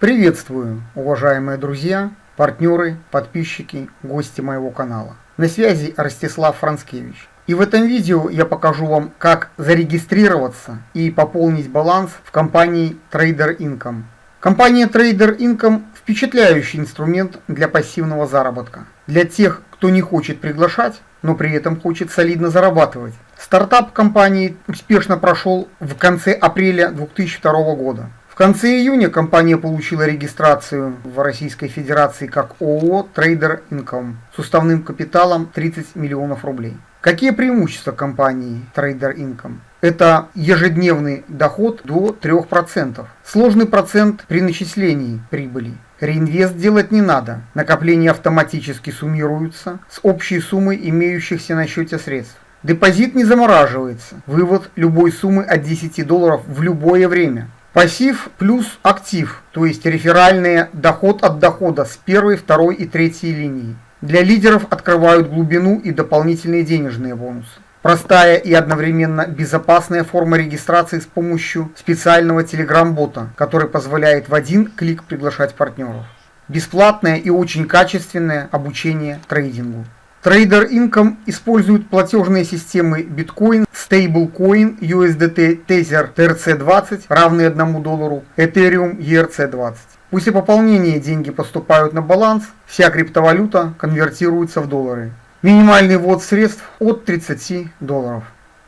Приветствую, уважаемые друзья, партнеры, подписчики, гости моего канала. На связи Ростислав Францкевич. И в этом видео я покажу вам, как зарегистрироваться и пополнить баланс в компании Trader Income. Компания Trader Income – впечатляющий инструмент для пассивного заработка. Для тех, кто не хочет приглашать, но при этом хочет солидно зарабатывать. Стартап компании успешно прошел в конце апреля 2002 года конце июня компания получила регистрацию в Российской Федерации как ООО Trader Income с уставным капиталом 30 миллионов рублей. Какие преимущества компании Trader Income? Это ежедневный доход до 3%. Сложный процент при начислении прибыли. Реинвест делать не надо. Накопления автоматически суммируются с общей суммой имеющихся на счете средств. Депозит не замораживается. Вывод любой суммы от 10 долларов в любое время. Пассив плюс актив, то есть реферальный доход от дохода с первой, второй и третьей линии. Для лидеров открывают глубину и дополнительные денежные бонусы. Простая и одновременно безопасная форма регистрации с помощью специального телеграм-бота, который позволяет в один клик приглашать партнеров. Бесплатное и очень качественное обучение трейдингу. Trader Income использует платежные системы Bitcoin, Stablecoin, USDT Tether TRC20, равные 1 доллару, Ethereum ERC20. После пополнения деньги поступают на баланс, вся криптовалюта конвертируется в доллары. Минимальный ввод средств от 30 долларов.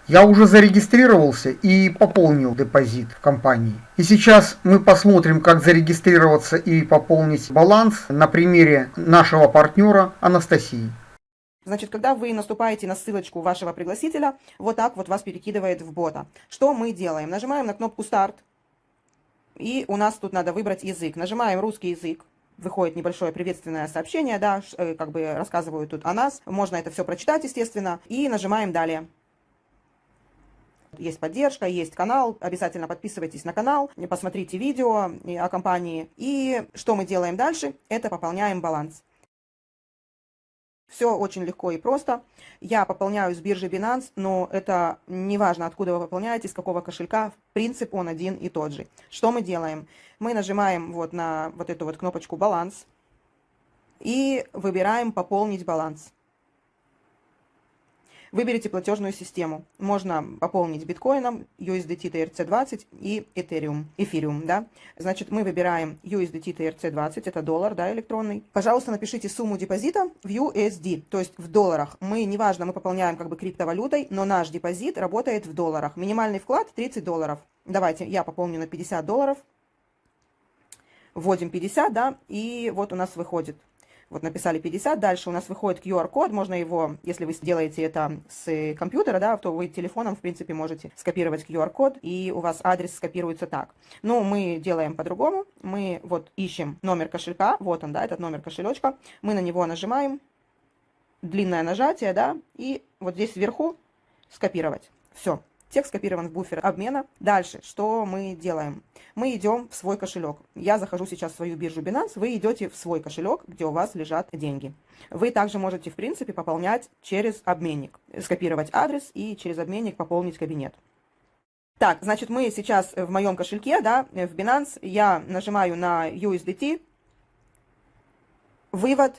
Я уже зарегистрировался и пополнил депозит в компании. И сейчас мы посмотрим, как зарегистрироваться и пополнить баланс на примере нашего партнера Анастасии. Значит, когда вы наступаете на ссылочку вашего пригласителя, вот так вот вас перекидывает в бота. Что мы делаем? Нажимаем на кнопку «Старт», и у нас тут надо выбрать язык. Нажимаем «Русский язык», выходит небольшое приветственное сообщение, да, э, как бы рассказывают тут о нас. Можно это все прочитать, естественно, и нажимаем «Далее». Есть поддержка, есть канал, обязательно подписывайтесь на канал, посмотрите видео о компании. И что мы делаем дальше? Это пополняем баланс. Все очень легко и просто. Я пополняю с биржи Binance, но это не важно, откуда вы пополняете, с какого кошелька. Принцип он один и тот же. Что мы делаем? Мы нажимаем вот на вот эту вот кнопочку «Баланс» и выбираем «Пополнить баланс». Выберите платежную систему. Можно пополнить биткоином, USDT TRC20 и Ethereum, эфириум, да. Значит, мы выбираем USDT TRC20, это доллар, да, электронный. Пожалуйста, напишите сумму депозита в USD, то есть в долларах. Мы, неважно, мы пополняем как бы криптовалютой, но наш депозит работает в долларах. Минимальный вклад 30 долларов. Давайте, я пополню на 50 долларов. Вводим 50, да, и вот у нас выходит вот написали 50, дальше у нас выходит QR-код, можно его, если вы сделаете это с компьютера, да, то вы телефоном, в принципе, можете скопировать QR-код, и у вас адрес скопируется так. Но мы делаем по-другому, мы вот ищем номер кошелька, вот он, да, этот номер кошелечка, мы на него нажимаем, длинное нажатие, да, и вот здесь вверху скопировать. Все. Текст скопирован в буфер обмена. Дальше, что мы делаем? Мы идем в свой кошелек. Я захожу сейчас в свою биржу Binance, вы идете в свой кошелек, где у вас лежат деньги. Вы также можете, в принципе, пополнять через обменник. Скопировать адрес и через обменник пополнить кабинет. Так, значит, мы сейчас в моем кошельке, да, в Binance, я нажимаю на USDT, вывод,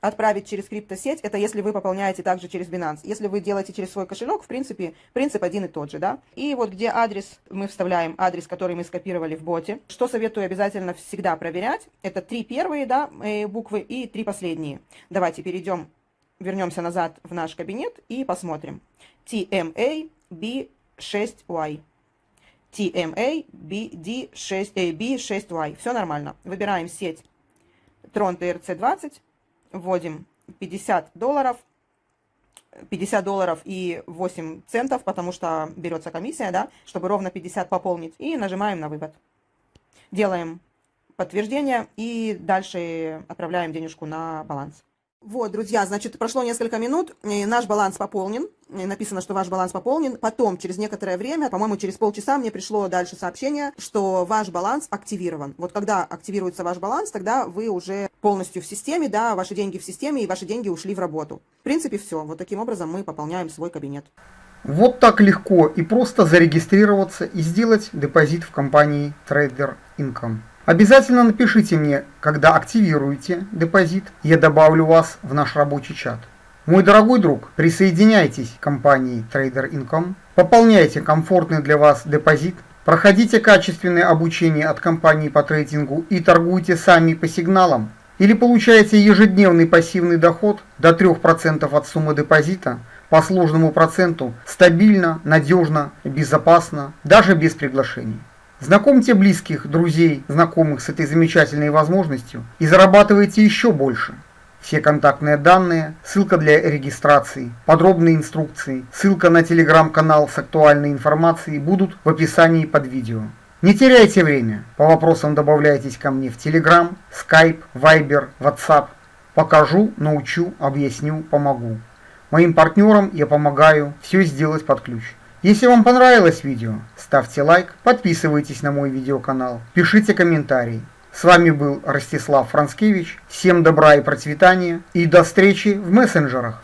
отправить через криптосеть, это если вы пополняете также через Binance. Если вы делаете через свой кошелек, в принципе, принцип один и тот же, да. И вот где адрес, мы вставляем адрес, который мы скопировали в боте. Что советую обязательно всегда проверять, это три первые, да, э, буквы и три последние. Давайте перейдем, вернемся назад в наш кабинет и посмотрим. TMA B6Y. TMA BD6, э, B6Y. Все нормально. Выбираем сеть Tron TRC20 вводим 50 долларов, 50 долларов и 8 центов, потому что берется комиссия, да, чтобы ровно 50 пополнить, и нажимаем на вывод. Делаем подтверждение и дальше отправляем денежку на баланс. Вот, друзья, значит, прошло несколько минут, наш баланс пополнен, написано, что ваш баланс пополнен. Потом, через некоторое время, по-моему, через полчаса мне пришло дальше сообщение, что ваш баланс активирован. Вот когда активируется ваш баланс, тогда вы уже полностью в системе, да, ваши деньги в системе, и ваши деньги ушли в работу. В принципе, все. Вот таким образом мы пополняем свой кабинет. Вот так легко и просто зарегистрироваться и сделать депозит в компании Trader Income. Обязательно напишите мне, когда активируете депозит, я добавлю вас в наш рабочий чат. Мой дорогой друг, присоединяйтесь к компании Trader Income, пополняйте комфортный для вас депозит, проходите качественное обучение от компании по трейдингу и торгуйте сами по сигналам. Или получаете ежедневный пассивный доход до 3% от суммы депозита по сложному проценту стабильно, надежно, безопасно, даже без приглашений. Знакомьте близких, друзей, знакомых с этой замечательной возможностью и зарабатывайте еще больше. Все контактные данные, ссылка для регистрации, подробные инструкции, ссылка на телеграм-канал с актуальной информацией будут в описании под видео. Не теряйте время, по вопросам добавляйтесь ко мне в Telegram, Skype, Viber, WhatsApp. Покажу, научу, объясню, помогу. Моим партнерам я помогаю все сделать под ключ. Если вам понравилось видео, ставьте лайк, подписывайтесь на мой видеоканал, пишите комментарии. С вами был Ростислав Францкевич. Всем добра и процветания и до встречи в мессенджерах.